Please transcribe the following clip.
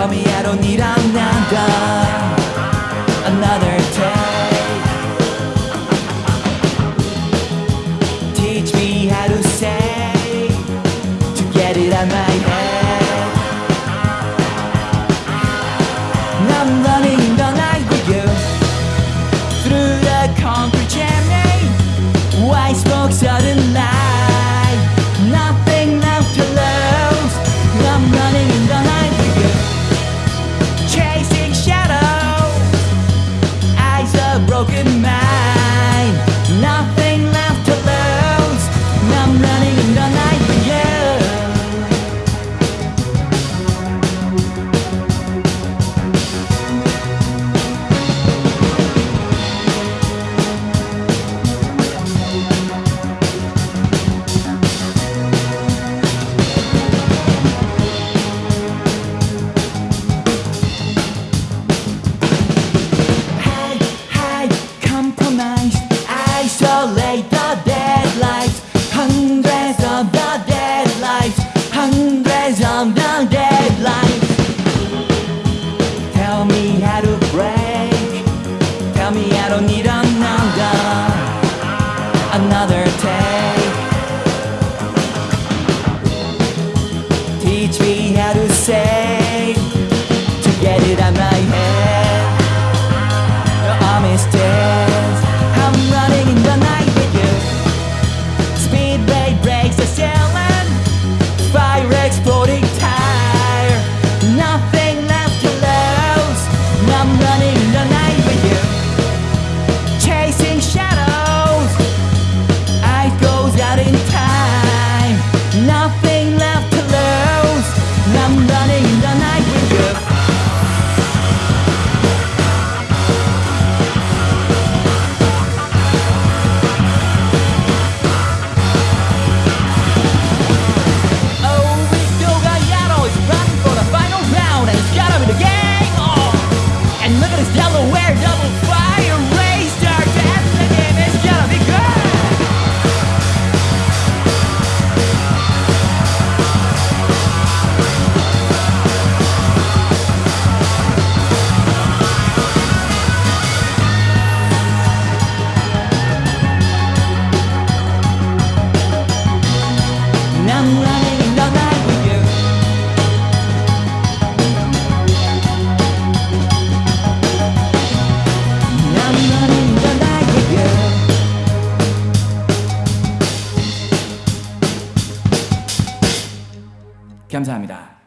tell me I don't need another Another day. Teach me how to say To get it out my head. I'm running the night with you Through the concrete chimney. White smoke suddenly I don't need Another Teach me how to 감사합니다.